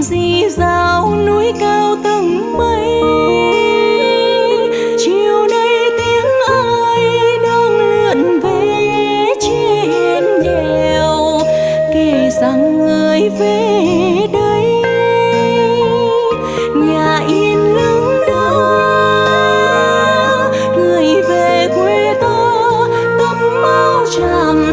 đường di dạo núi cao tầng mây? Chiều nay tiếng ai đang lượn về trên đèo? Kể rằng người về đây, nhà yên lưng đã. Người về quê ta tấm áo tràm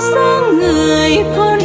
sáng người con